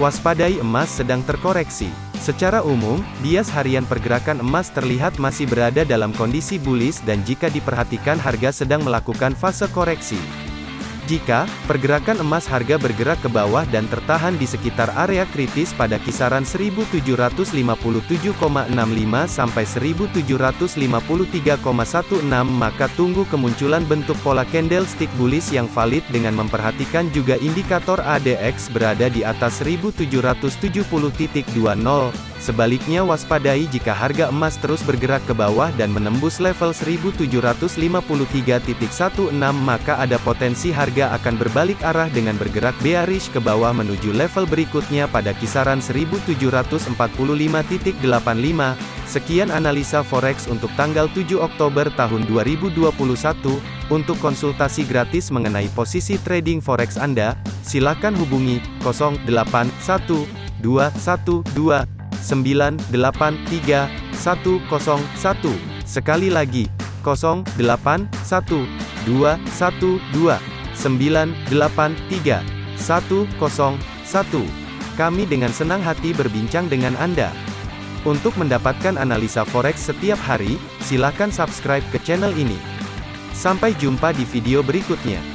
Waspadai emas sedang terkoreksi. Secara umum, bias harian pergerakan emas terlihat masih berada dalam kondisi bullish dan jika diperhatikan harga sedang melakukan fase koreksi. Jika pergerakan emas harga bergerak ke bawah dan tertahan di sekitar area kritis pada kisaran 1757,65 sampai 1753,16 maka tunggu kemunculan bentuk pola candlestick bullish yang valid dengan memperhatikan juga indikator ADX berada di atas 1770.20. Sebaliknya waspadai jika harga emas terus bergerak ke bawah dan menembus level 1753.16 maka ada potensi harga akan berbalik arah dengan bergerak bearish ke bawah menuju level berikutnya pada kisaran 1745.85. Sekian analisa forex untuk tanggal 7 Oktober tahun 2021. Untuk konsultasi gratis mengenai posisi trading forex Anda, silakan hubungi 081212 983 101. Sekali lagi, 081 212 983 101. Kami dengan senang hati berbincang dengan Anda. Untuk mendapatkan analisa forex setiap hari, silakan subscribe ke channel ini. Sampai jumpa di video berikutnya.